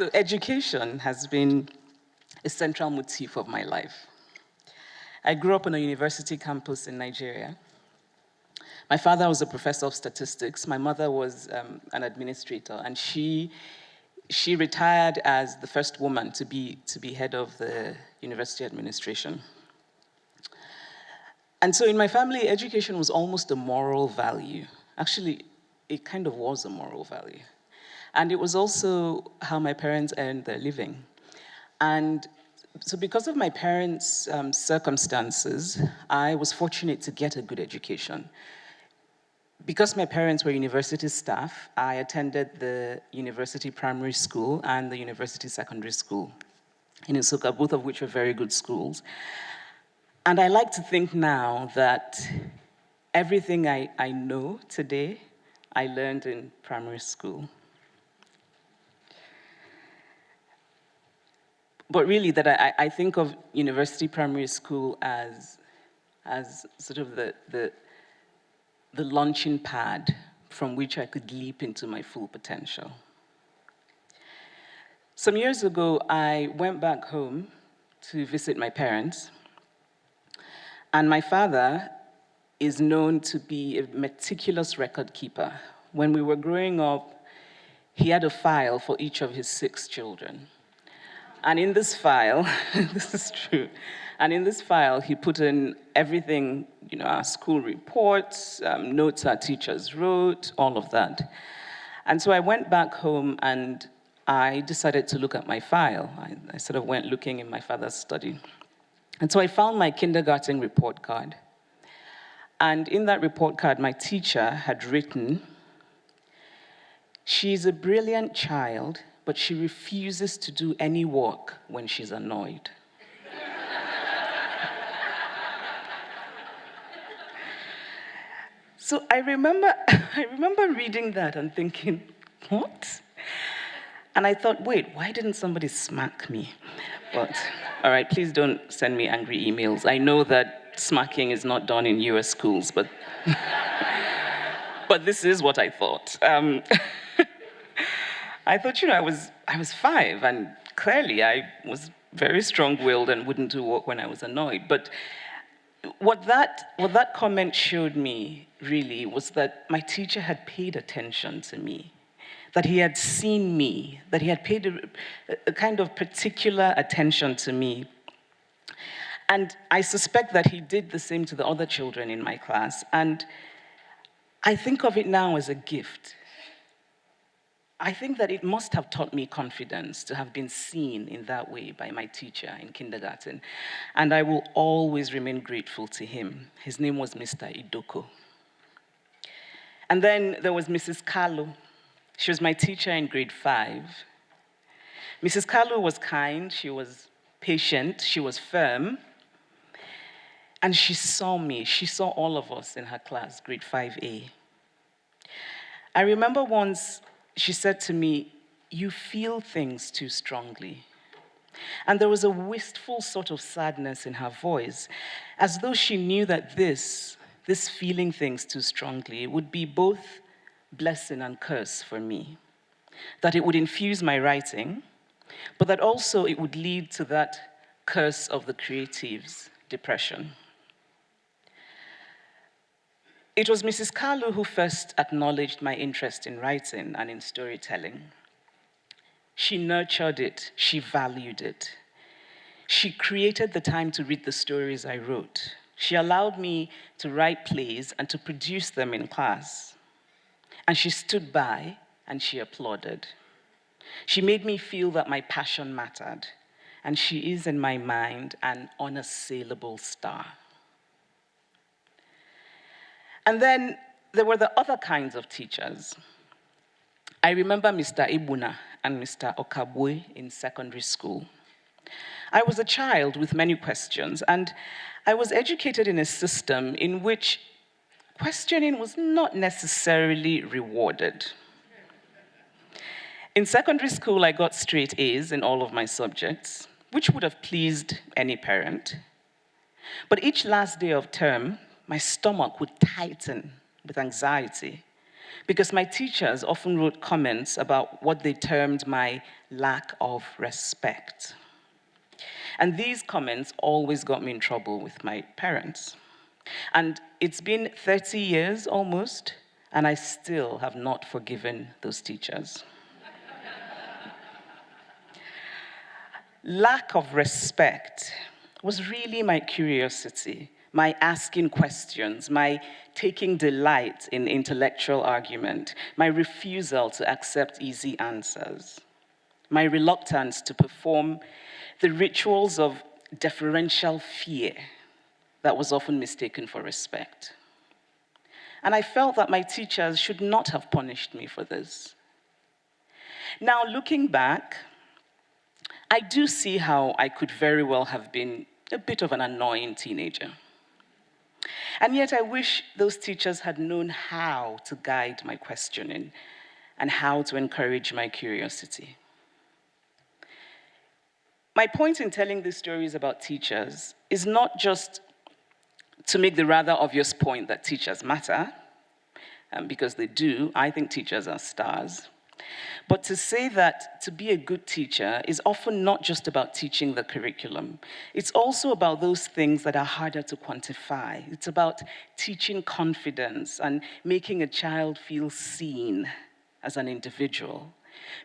So education has been a central motif of my life. I grew up on a university campus in Nigeria. My father was a professor of statistics. My mother was um, an administrator, and she, she retired as the first woman to be, to be head of the university administration. And so in my family, education was almost a moral value. Actually, it kind of was a moral value. And it was also how my parents earned their living. And so because of my parents' um, circumstances, I was fortunate to get a good education. Because my parents were university staff, I attended the university primary school and the university secondary school in Nsukka, both of which were very good schools. And I like to think now that everything I, I know today, I learned in primary school. But really that I, I think of university primary school as, as sort of the, the, the launching pad from which I could leap into my full potential. Some years ago, I went back home to visit my parents and my father is known to be a meticulous record keeper. When we were growing up, he had a file for each of his six children. And in this file, this is true, and in this file, he put in everything, you know, our school reports, um, notes our teachers wrote, all of that. And so I went back home and I decided to look at my file. I, I sort of went looking in my father's study. And so I found my kindergarten report card. And in that report card, my teacher had written, she's a brilliant child, but she refuses to do any work when she's annoyed. so I remember, I remember reading that and thinking, what? And I thought, wait, why didn't somebody smack me? But, all right, please don't send me angry emails. I know that smacking is not done in US schools, but, but this is what I thought. Um, I thought, you know, I was, I was five, and clearly I was very strong-willed and wouldn't do work when I was annoyed. But what that, what that comment showed me, really, was that my teacher had paid attention to me that he had seen me, that he had paid a, a kind of particular attention to me. And I suspect that he did the same to the other children in my class. And I think of it now as a gift. I think that it must have taught me confidence to have been seen in that way by my teacher in kindergarten. And I will always remain grateful to him. His name was Mr. Idoko. And then there was Mrs. Carlo, she was my teacher in grade five. Mrs. Carlo was kind, she was patient, she was firm, and she saw me, she saw all of us in her class, grade 5A. I remember once she said to me, you feel things too strongly. And there was a wistful sort of sadness in her voice, as though she knew that this, this feeling things too strongly, would be both blessing and curse for me. That it would infuse my writing, but that also it would lead to that curse of the creatives, depression. It was Mrs. Carlo who first acknowledged my interest in writing and in storytelling. She nurtured it, she valued it. She created the time to read the stories I wrote. She allowed me to write plays and to produce them in class. And she stood by and she applauded. She made me feel that my passion mattered, and she is in my mind an unassailable star. And then there were the other kinds of teachers. I remember Mr. Ibuna and Mr. Okabwe in secondary school. I was a child with many questions, and I was educated in a system in which questioning was not necessarily rewarded. In secondary school, I got straight A's in all of my subjects, which would have pleased any parent. But each last day of term, my stomach would tighten with anxiety because my teachers often wrote comments about what they termed my lack of respect. And these comments always got me in trouble with my parents. And it's been 30 years almost, and I still have not forgiven those teachers. Lack of respect was really my curiosity, my asking questions, my taking delight in intellectual argument, my refusal to accept easy answers, my reluctance to perform the rituals of deferential fear that was often mistaken for respect. And I felt that my teachers should not have punished me for this. Now, looking back, I do see how I could very well have been a bit of an annoying teenager. And yet I wish those teachers had known how to guide my questioning and how to encourage my curiosity. My point in telling these stories about teachers is not just to make the rather obvious point that teachers matter, um, because they do. I think teachers are stars. But to say that to be a good teacher is often not just about teaching the curriculum. It's also about those things that are harder to quantify. It's about teaching confidence and making a child feel seen as an individual.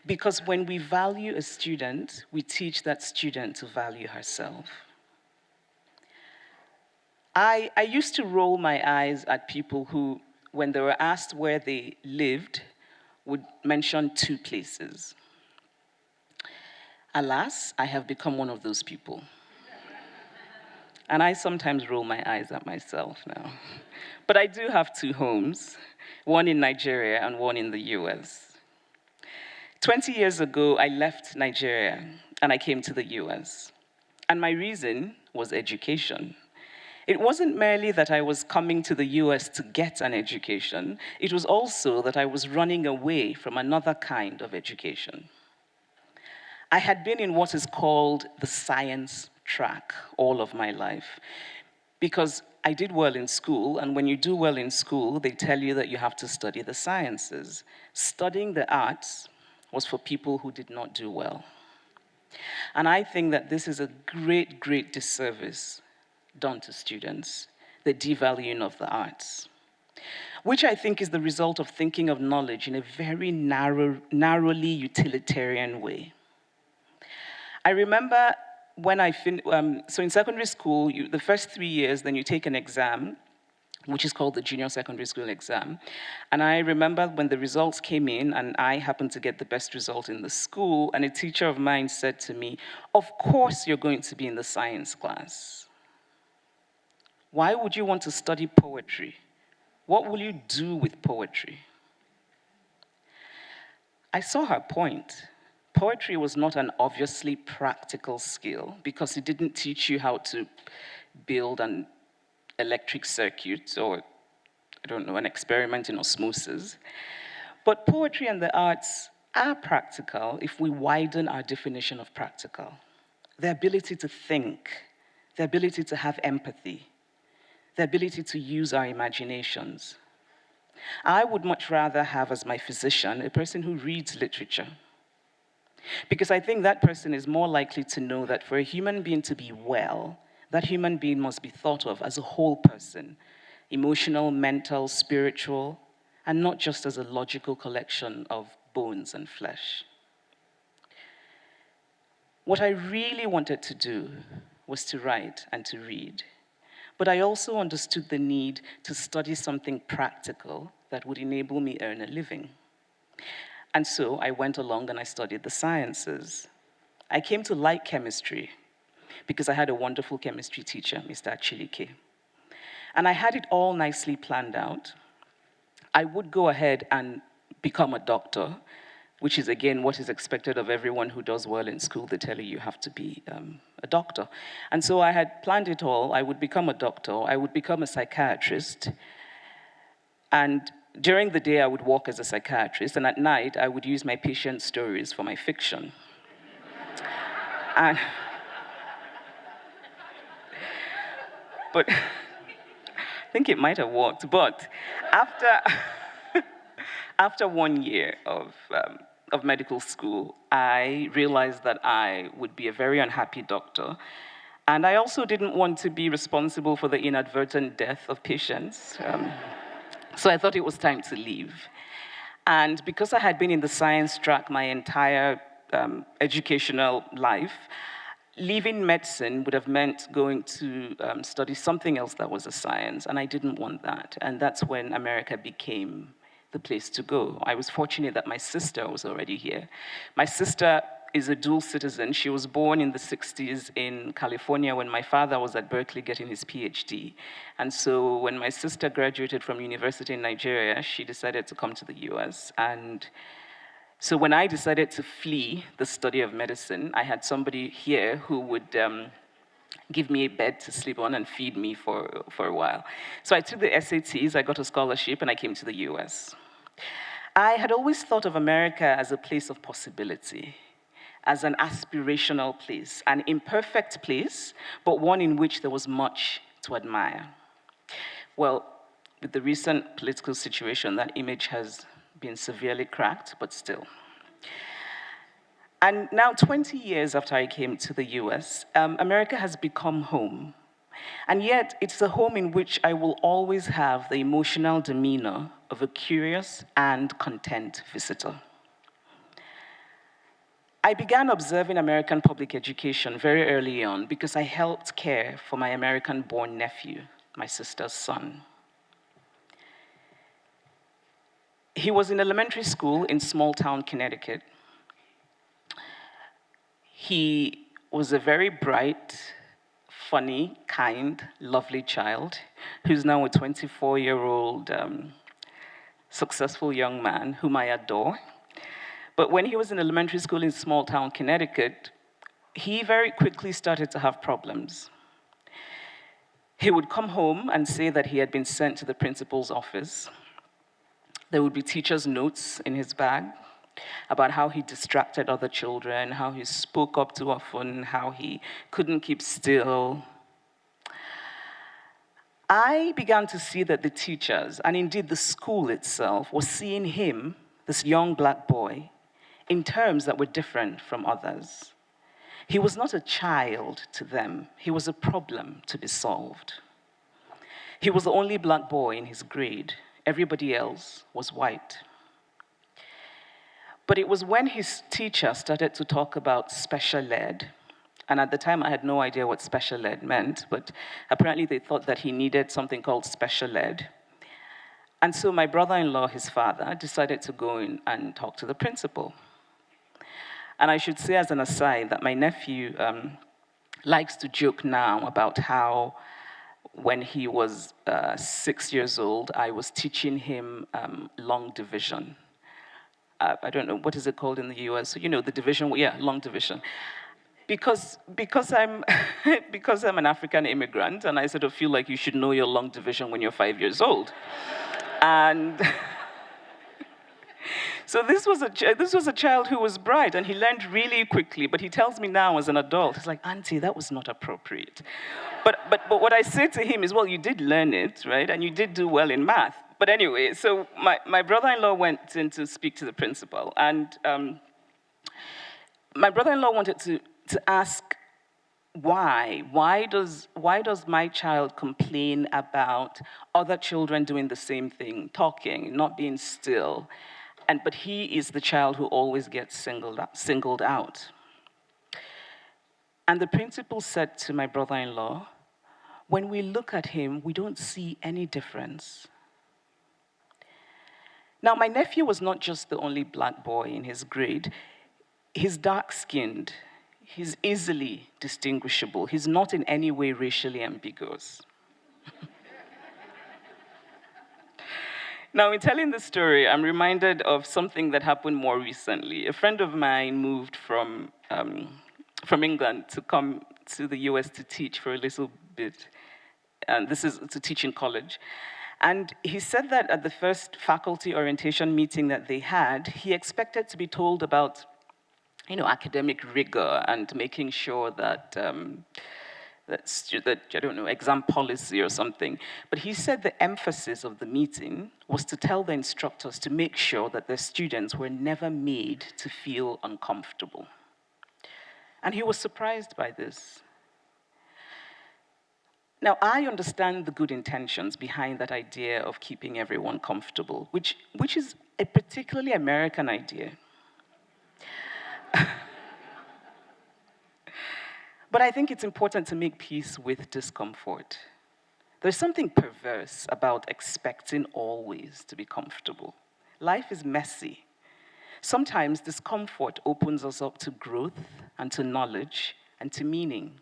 Because when we value a student, we teach that student to value herself. I, I used to roll my eyes at people who, when they were asked where they lived, would mention two places. Alas, I have become one of those people. and I sometimes roll my eyes at myself now. But I do have two homes, one in Nigeria and one in the US. 20 years ago, I left Nigeria and I came to the US. And my reason was education. It wasn't merely that I was coming to the US to get an education, it was also that I was running away from another kind of education. I had been in what is called the science track all of my life because I did well in school, and when you do well in school, they tell you that you have to study the sciences. Studying the arts was for people who did not do well. And I think that this is a great, great disservice done to students, the devaluing of the arts, which I think is the result of thinking of knowledge in a very narrow, narrowly utilitarian way. I remember when I fin um, so in secondary school, you, the first three years, then you take an exam, which is called the junior secondary school exam. And I remember when the results came in and I happened to get the best result in the school and a teacher of mine said to me, of course you're going to be in the science class. Why would you want to study poetry? What will you do with poetry? I saw her point. Poetry was not an obviously practical skill because it didn't teach you how to build an electric circuit or, I don't know, an experiment in osmosis. But poetry and the arts are practical if we widen our definition of practical. The ability to think, the ability to have empathy, the ability to use our imaginations. I would much rather have as my physician a person who reads literature. Because I think that person is more likely to know that for a human being to be well, that human being must be thought of as a whole person, emotional, mental, spiritual, and not just as a logical collection of bones and flesh. What I really wanted to do was to write and to read. But I also understood the need to study something practical that would enable me earn a living. And so I went along and I studied the sciences. I came to like chemistry because I had a wonderful chemistry teacher, Mr. Achilike. And I had it all nicely planned out. I would go ahead and become a doctor, which is again what is expected of everyone who does well in school. They tell you you have to be um, a doctor. And so I had planned it all. I would become a doctor. I would become a psychiatrist. And during the day, I would work as a psychiatrist. And at night, I would use my patient stories for my fiction. and, but I think it might have worked. But after, after one year of, um, of medical school, I realized that I would be a very unhappy doctor. And I also didn't want to be responsible for the inadvertent death of patients. Um, so I thought it was time to leave. And because I had been in the science track my entire um, educational life, leaving medicine would have meant going to um, study something else that was a science, and I didn't want that. And that's when America became the place to go. I was fortunate that my sister was already here. My sister is a dual citizen. She was born in the 60s in California when my father was at Berkeley getting his PhD. And so when my sister graduated from university in Nigeria, she decided to come to the US. And so when I decided to flee the study of medicine, I had somebody here who would um, give me a bed to sleep on and feed me for, for a while. So I took the SATs, I got a scholarship, and I came to the US. I had always thought of America as a place of possibility as an aspirational place, an imperfect place, but one in which there was much to admire. Well, with the recent political situation, that image has been severely cracked, but still. And now, 20 years after I came to the US, um, America has become home. And yet, it's a home in which I will always have the emotional demeanor of a curious and content visitor. I began observing American public education very early on because I helped care for my American-born nephew, my sister's son. He was in elementary school in small town Connecticut. He was a very bright, funny, kind, lovely child who's now a 24-year-old um, successful young man whom I adore. But when he was in elementary school in small town Connecticut, he very quickly started to have problems. He would come home and say that he had been sent to the principal's office. There would be teacher's notes in his bag about how he distracted other children, how he spoke up too often, how he couldn't keep still. I began to see that the teachers, and indeed the school itself, was seeing him, this young black boy, in terms that were different from others. He was not a child to them, he was a problem to be solved. He was the only black boy in his grade. Everybody else was white. But it was when his teacher started to talk about special ed, and at the time I had no idea what special ed meant, but apparently they thought that he needed something called special ed. And so my brother-in-law, his father, decided to go in and talk to the principal. And I should say as an aside that my nephew um, likes to joke now about how when he was uh, six years old, I was teaching him um, long division. Uh, I don't know, what is it called in the US? You know, the division, yeah, long division. Because, because, I'm, because I'm an African immigrant, and I sort of feel like you should know your long division when you're five years old. and So this was, a, this was a child who was bright and he learned really quickly, but he tells me now as an adult, he's like, Auntie, that was not appropriate. But, but, but what I say to him is, well, you did learn it, right? And you did do well in math. But anyway, so my, my brother-in-law went in to speak to the principal and um, my brother-in-law wanted to, to ask why? Why does, why does my child complain about other children doing the same thing, talking, not being still? And, but he is the child who always gets singled, singled out. And the principal said to my brother-in-law, when we look at him, we don't see any difference. Now, my nephew was not just the only black boy in his grade. He's dark-skinned. He's easily distinguishable. He's not in any way racially ambiguous. Now, in telling the story, I'm reminded of something that happened more recently. A friend of mine moved from, um, from England to come to the US to teach for a little bit. And this is to teach in college. And he said that at the first faculty orientation meeting that they had, he expected to be told about you know, academic rigor and making sure that um, that's, that, I don't know, exam policy or something. But he said the emphasis of the meeting was to tell the instructors to make sure that their students were never made to feel uncomfortable. And he was surprised by this. Now, I understand the good intentions behind that idea of keeping everyone comfortable, which, which is a particularly American idea. But I think it's important to make peace with discomfort. There's something perverse about expecting always to be comfortable. Life is messy. Sometimes discomfort opens us up to growth and to knowledge and to meaning.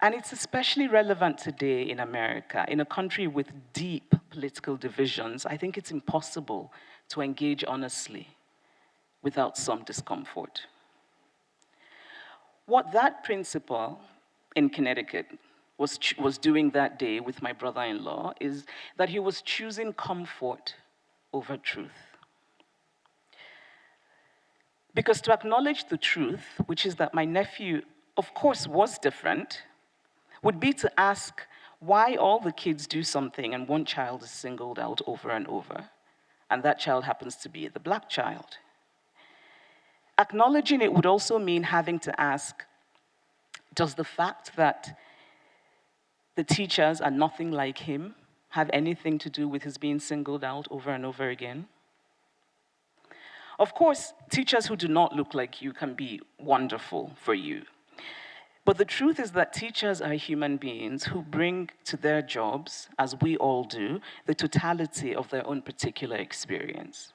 And it's especially relevant today in America, in a country with deep political divisions. I think it's impossible to engage honestly without some discomfort. What that principal in Connecticut was, was doing that day with my brother-in-law is that he was choosing comfort over truth. Because to acknowledge the truth, which is that my nephew of course, was different would be to ask why all the kids do something and one child is singled out over and over, and that child happens to be the black child. Acknowledging it would also mean having to ask, does the fact that the teachers are nothing like him have anything to do with his being singled out over and over again? Of course, teachers who do not look like you can be wonderful for you. But the truth is that teachers are human beings who bring to their jobs, as we all do, the totality of their own particular experience.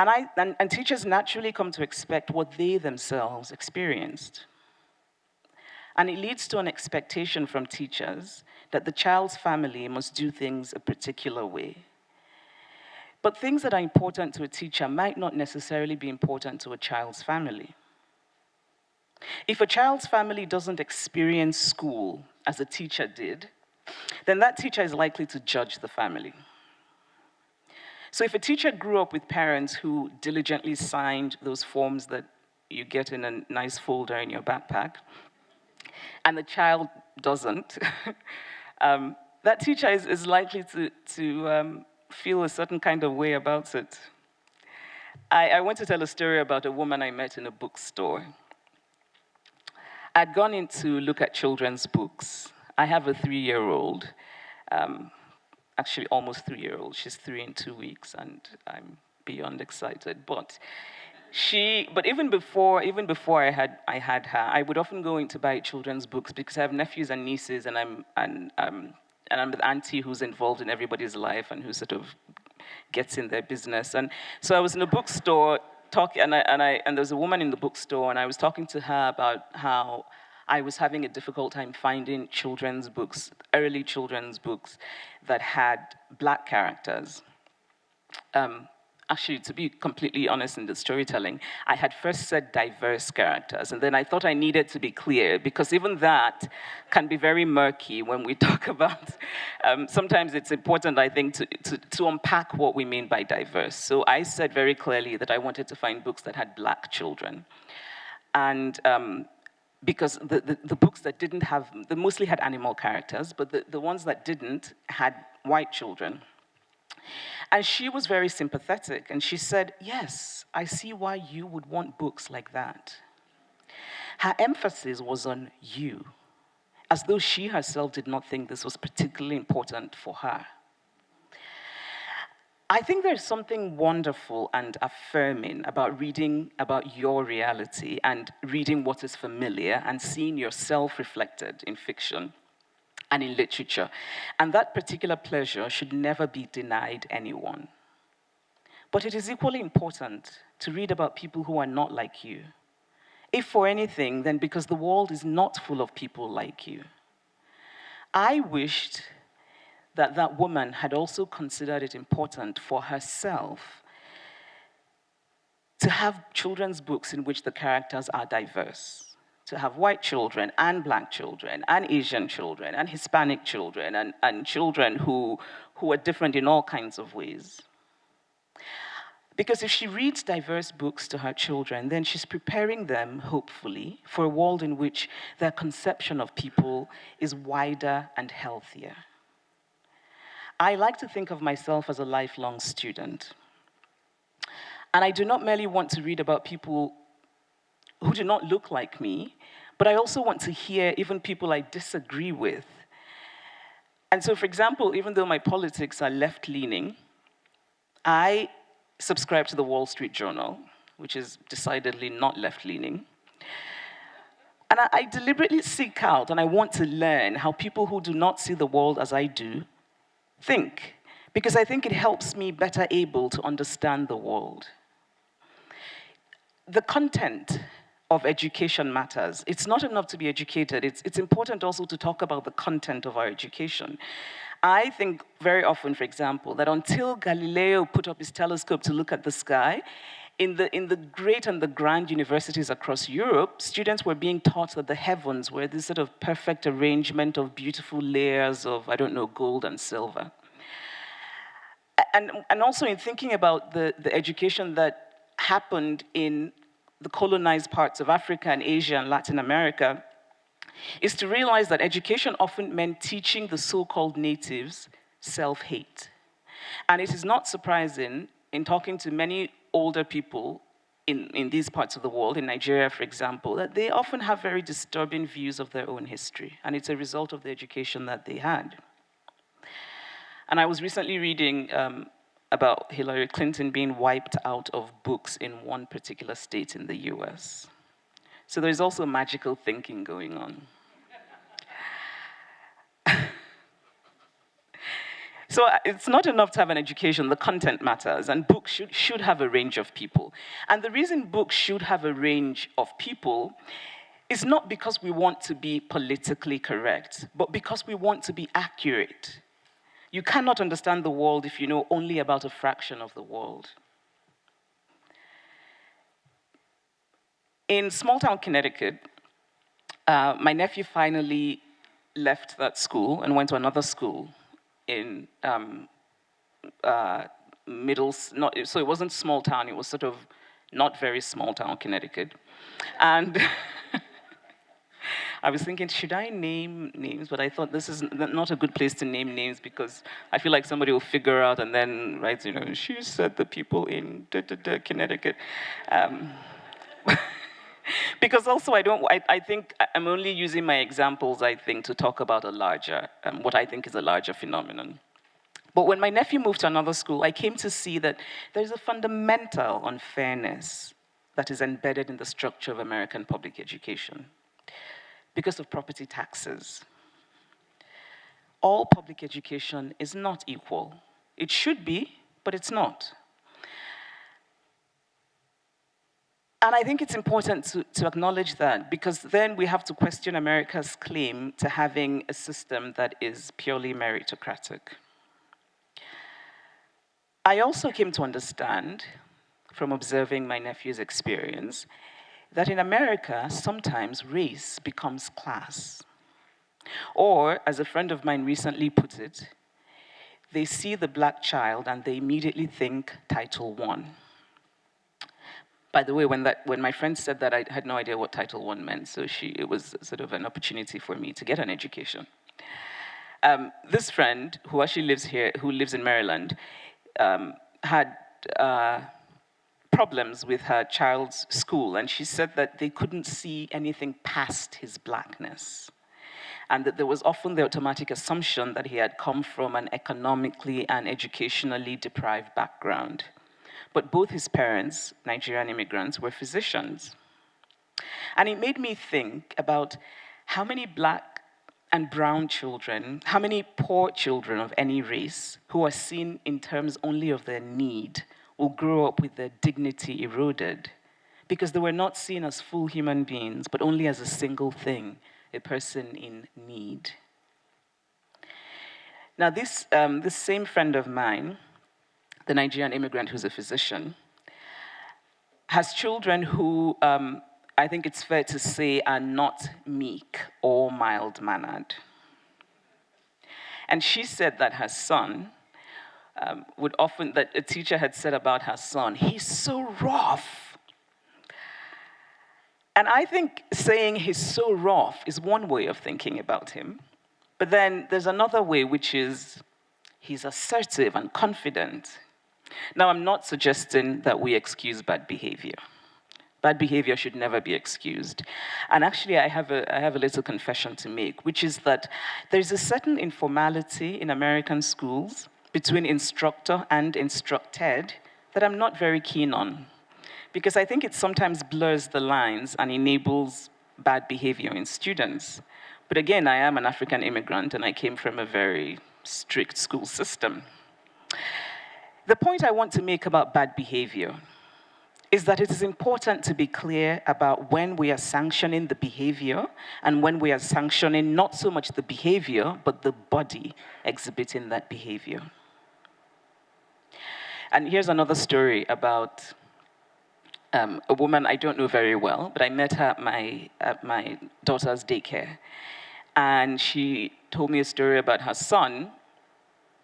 And, I, and, and teachers naturally come to expect what they themselves experienced. And it leads to an expectation from teachers that the child's family must do things a particular way. But things that are important to a teacher might not necessarily be important to a child's family. If a child's family doesn't experience school as a teacher did, then that teacher is likely to judge the family. So if a teacher grew up with parents who diligently signed those forms that you get in a nice folder in your backpack, and the child doesn't, um, that teacher is, is likely to, to um, feel a certain kind of way about it. I, I want to tell a story about a woman I met in a bookstore. I'd gone in to look at children's books. I have a three-year-old, um, actually almost three-year-old. She's three in two weeks, and I'm beyond excited. But she, but even before, even before I had, I had her, I would often go in to buy children's books because I have nephews and nieces, and I'm, and, um, and I'm the auntie who's involved in everybody's life and who sort of gets in their business. And so I was in a bookstore talking, and, I, and, I, and there was a woman in the bookstore, and I was talking to her about how I was having a difficult time finding children's books, early children's books that had black characters. Um, actually, to be completely honest in the storytelling, I had first said diverse characters, and then I thought I needed to be clear, because even that can be very murky when we talk about, um, sometimes it's important, I think, to, to, to, unpack what we mean by diverse. So I said very clearly that I wanted to find books that had black children. And um, because the, the, the, books that didn't have, they mostly had animal characters, but the, the ones that didn't had white children. And she was very sympathetic, and she said, yes, I see why you would want books like that. Her emphasis was on you, as though she herself did not think this was particularly important for her. I think there's something wonderful and affirming about reading about your reality and reading what is familiar and seeing yourself reflected in fiction and in literature. And that particular pleasure should never be denied anyone. But it is equally important to read about people who are not like you. If for anything, then because the world is not full of people like you. I wished that that woman had also considered it important for herself to have children's books in which the characters are diverse to have white children and black children and Asian children and Hispanic children and, and children who, who are different in all kinds of ways. Because if she reads diverse books to her children, then she's preparing them, hopefully, for a world in which their conception of people is wider and healthier. I like to think of myself as a lifelong student. And I do not merely want to read about people who do not look like me, but I also want to hear even people I disagree with. And so, for example, even though my politics are left-leaning, I subscribe to the Wall Street Journal, which is decidedly not left-leaning. And I, I, deliberately seek out and I want to learn how people who do not see the world as I do think, because I think it helps me better able to understand the world. The content of education matters. It's not enough to be educated. It's, it's important also to talk about the content of our education. I think very often, for example, that until Galileo put up his telescope to look at the sky, in the, in the great and the grand universities across Europe, students were being taught that the heavens were this sort of perfect arrangement of beautiful layers of, I don't know, gold and silver. And, and also in thinking about the, the education that happened in the colonized parts of Africa and Asia and Latin America, is to realize that education often meant teaching the so-called natives self-hate. And it is not surprising in talking to many older people in, in these parts of the world, in Nigeria, for example, that they often have very disturbing views of their own history, and it's a result of the education that they had. And I was recently reading um, about Hillary Clinton being wiped out of books in one particular state in the US. So there's also magical thinking going on. So uh, it's not enough to have an education, the content matters, and books should, should have a range of people. And the reason books should have a range of people is not because we want to be politically correct, but because we want to be accurate. You cannot understand the world if you know only about a fraction of the world. In small town Connecticut, uh, my nephew finally left that school and went to another school in um, uh, middle, not, so it wasn't small town, it was sort of not very small town Connecticut. And I was thinking, should I name names? But I thought this is not a good place to name names because I feel like somebody will figure out and then, right, you know, she said the people in da, da, da, Connecticut. Um, because also I don't, I, I, think I'm only using my examples, I think, to talk about a larger, um, what I think is a larger phenomenon. But when my nephew moved to another school, I came to see that there's a fundamental unfairness that is embedded in the structure of American public education because of property taxes. All public education is not equal. It should be, but it's not. And I think it's important to, to acknowledge that because then we have to question America's claim to having a system that is purely meritocratic. I also came to understand from observing my nephew's experience that in America, sometimes race becomes class. Or, as a friend of mine recently put it, they see the black child and they immediately think Title I. By the way, when, that, when my friend said that, I had no idea what Title I meant, so she, it was sort of an opportunity for me to get an education. Um, this friend, who actually lives here, who lives in Maryland, um, had uh, problems with her child's school, and she said that they couldn't see anything past his blackness. And that there was often the automatic assumption that he had come from an economically and educationally deprived background. But both his parents, Nigerian immigrants, were physicians. And it made me think about how many black and brown children, how many poor children of any race who are seen in terms only of their need will grow up with their dignity eroded because they were not seen as full human beings, but only as a single thing, a person in need. Now, this, um, this same friend of mine, the Nigerian immigrant who's a physician, has children who um, I think it's fair to say are not meek or mild mannered. And she said that her son um, would often, that a teacher had said about her son, he's so rough. And I think saying he's so rough is one way of thinking about him. But then there's another way, which is he's assertive and confident. Now, I'm not suggesting that we excuse bad behavior. Bad behavior should never be excused. And actually, I have, a, I have a little confession to make, which is that there's a certain informality in American schools between instructor and instructed that I'm not very keen on. Because I think it sometimes blurs the lines and enables bad behavior in students. But again, I am an African immigrant and I came from a very strict school system. The point I want to make about bad behavior is that it is important to be clear about when we are sanctioning the behavior and when we are sanctioning not so much the behavior, but the body exhibiting that behavior. And here's another story about um, a woman I don't know very well, but I met her at my, at my daughter's daycare. And she told me a story about her son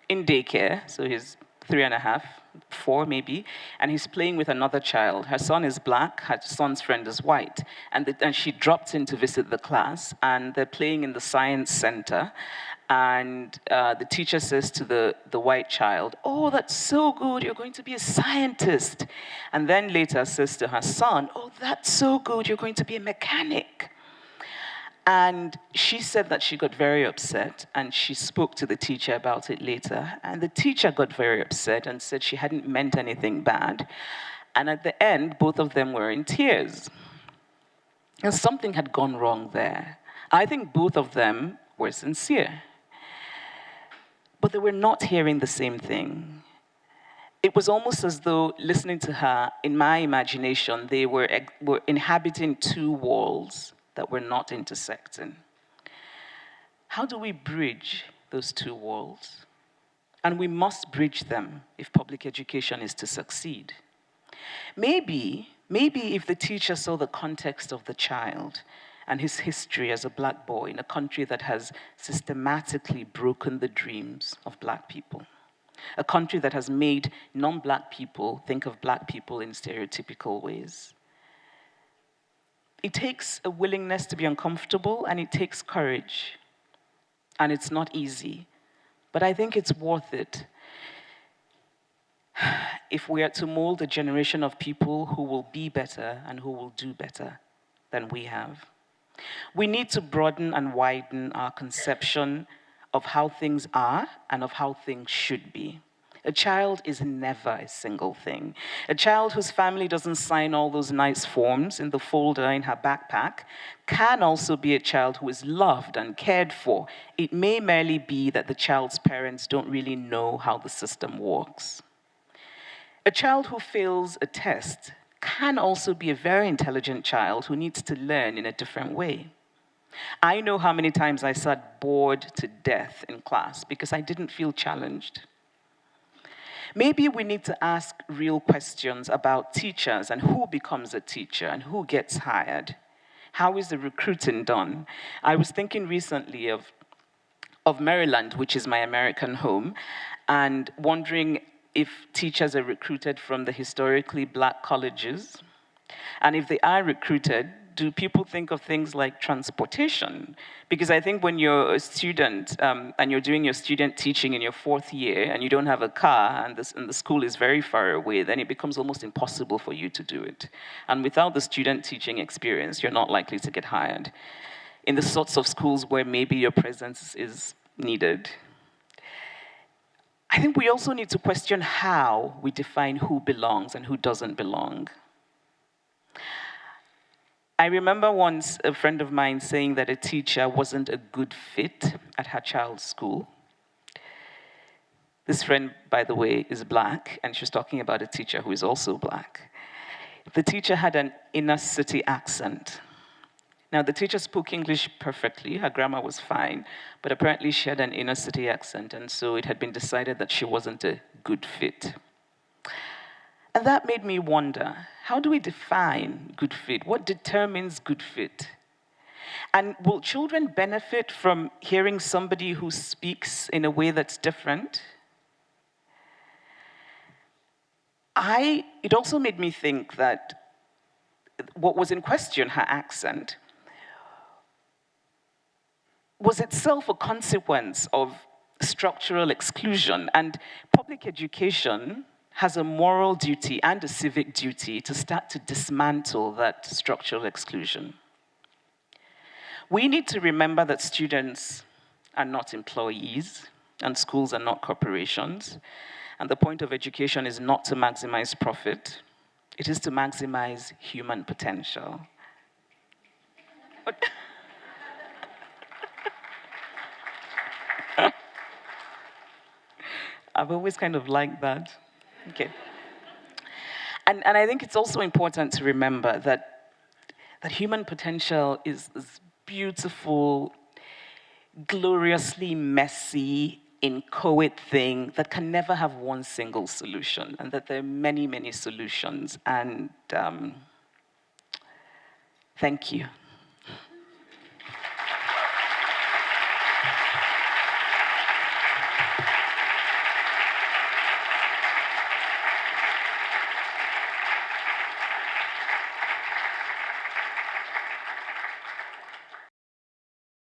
in daycare, so he's three and a half, four maybe, and he's playing with another child. Her son is black, her son's friend is white. And, the, and she dropped in to visit the class, and they're playing in the science center. And uh, the teacher says to the, the white child, Oh, that's so good, you're going to be a scientist. And then later says to her son, Oh, that's so good, you're going to be a mechanic. And she said that she got very upset and she spoke to the teacher about it later. And the teacher got very upset and said she hadn't meant anything bad. And at the end, both of them were in tears. And something had gone wrong there. I think both of them were sincere. But they were not hearing the same thing. It was almost as though listening to her, in my imagination, they were, were inhabiting two walls that we're not intersecting. How do we bridge those two worlds? And we must bridge them if public education is to succeed. Maybe, maybe if the teacher saw the context of the child and his history as a black boy in a country that has systematically broken the dreams of black people, a country that has made non-black people think of black people in stereotypical ways, it takes a willingness to be uncomfortable and it takes courage. And it's not easy. But I think it's worth it if we are to mold a generation of people who will be better and who will do better than we have. We need to broaden and widen our conception of how things are and of how things should be. A child is never a single thing. A child whose family doesn't sign all those nice forms in the folder in her backpack can also be a child who is loved and cared for. It may merely be that the child's parents don't really know how the system works. A child who fails a test can also be a very intelligent child who needs to learn in a different way. I know how many times I sat bored to death in class because I didn't feel challenged. Maybe we need to ask real questions about teachers and who becomes a teacher and who gets hired. How is the recruiting done? I was thinking recently of, of Maryland, which is my American home, and wondering if teachers are recruited from the historically black colleges. And if they are recruited, do people think of things like transportation? Because I think when you're a student um, and you're doing your student teaching in your fourth year and you don't have a car and, this, and the school is very far away, then it becomes almost impossible for you to do it. And without the student teaching experience, you're not likely to get hired in the sorts of schools where maybe your presence is needed. I think we also need to question how we define who belongs and who doesn't belong. I remember once a friend of mine saying that a teacher wasn't a good fit at her child's school. This friend, by the way, is black, and she was talking about a teacher who is also black. The teacher had an inner city accent. Now, the teacher spoke English perfectly, her grammar was fine, but apparently she had an inner city accent, and so it had been decided that she wasn't a good fit. And that made me wonder, how do we define good fit? What determines good fit? And will children benefit from hearing somebody who speaks in a way that's different? I, it also made me think that what was in question, her accent, was itself a consequence of structural exclusion. And public education has a moral duty and a civic duty to start to dismantle that structural exclusion. We need to remember that students are not employees and schools are not corporations. And the point of education is not to maximize profit, it is to maximize human potential. I've always kind of liked that. Okay. And, and I think it's also important to remember that, that human potential is this beautiful, gloriously messy, inchoate thing that can never have one single solution, and that there are many, many solutions. And um, thank you.